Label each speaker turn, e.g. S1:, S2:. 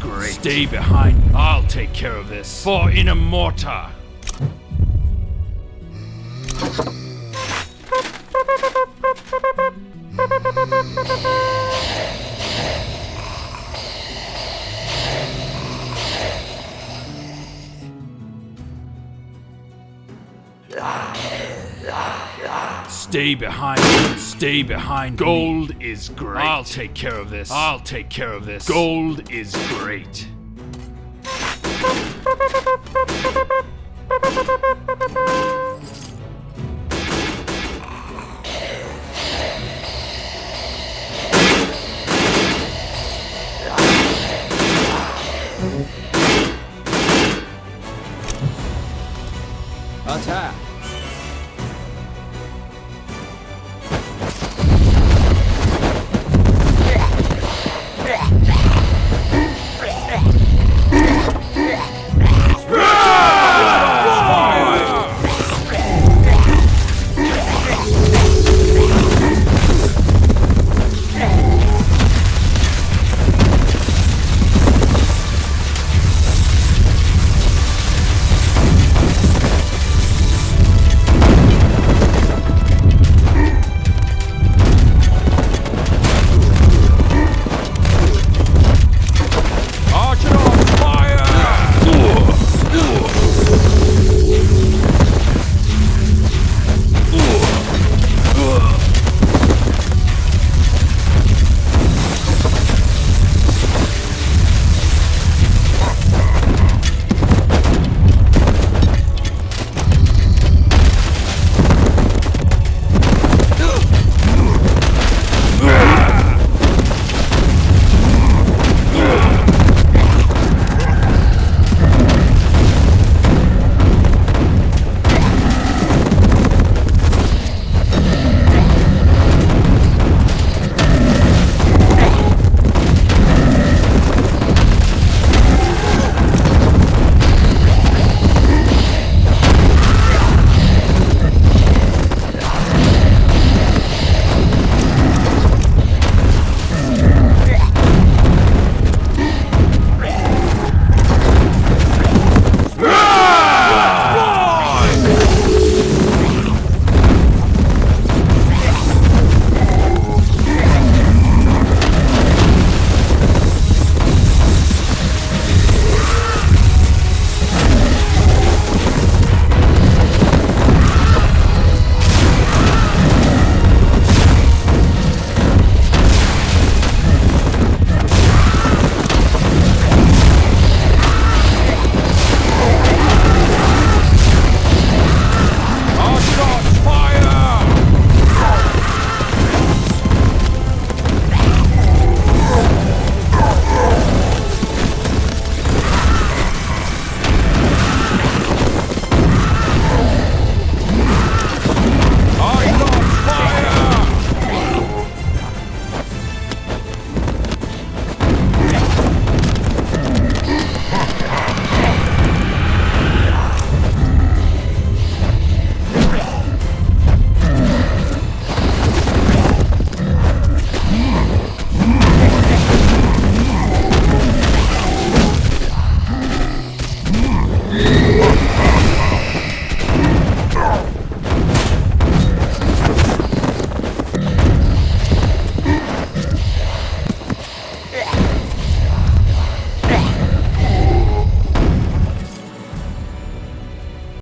S1: great. Stay behind. I'll take care of this. For Inamorta. Stay behind. Stay behind. Gold me. is great. I'll take care of this. I'll take care of this. Gold is great. Attack!